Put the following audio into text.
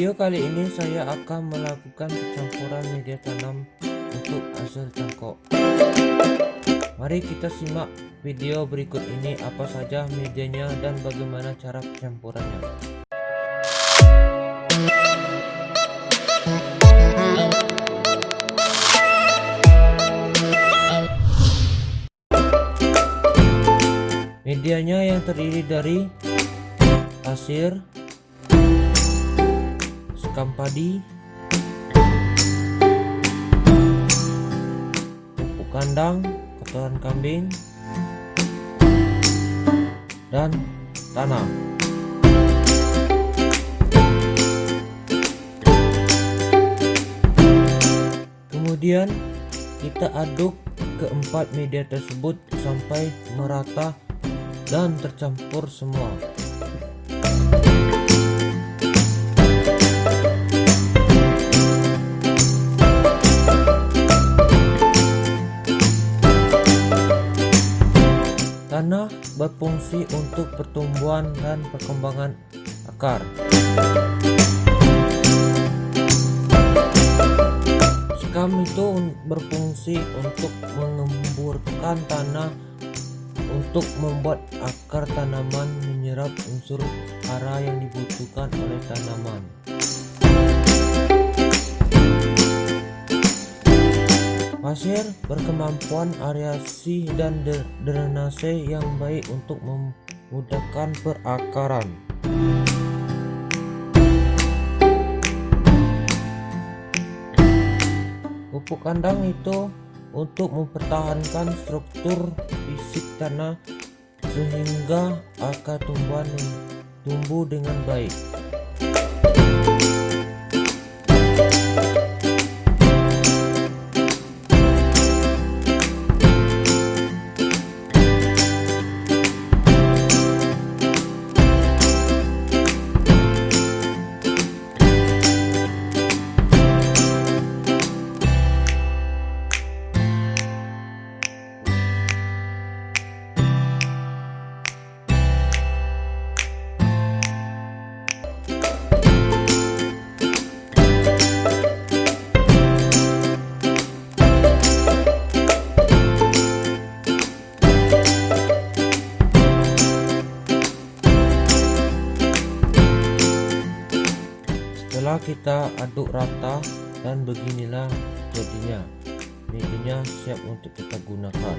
video kali ini saya akan melakukan pencampuran media tanam untuk hasil cangkok. Mari kita simak video berikut ini apa saja medianya dan bagaimana cara pencampurannya. Medianya yang terdiri dari pasir, sekam padi, pupuk kandang, kotoran kambing, dan tanah. Kemudian kita aduk keempat media tersebut sampai merata dan tercampur semua. Tanah berfungsi untuk pertumbuhan dan perkembangan akar. Sekam itu berfungsi untuk mengemburkan tanah untuk membuat akar tanaman menyerap unsur hara yang dibutuhkan oleh tanaman. Pasir berkemampuan aerasi dan drainase yang baik untuk memudahkan perakaran. Pupuk kandang itu untuk mempertahankan struktur fisik tanah sehingga akar tumbuhan tumbuh dengan baik. Setelah kita aduk rata dan beginilah jadinya. Medianya siap untuk kita gunakan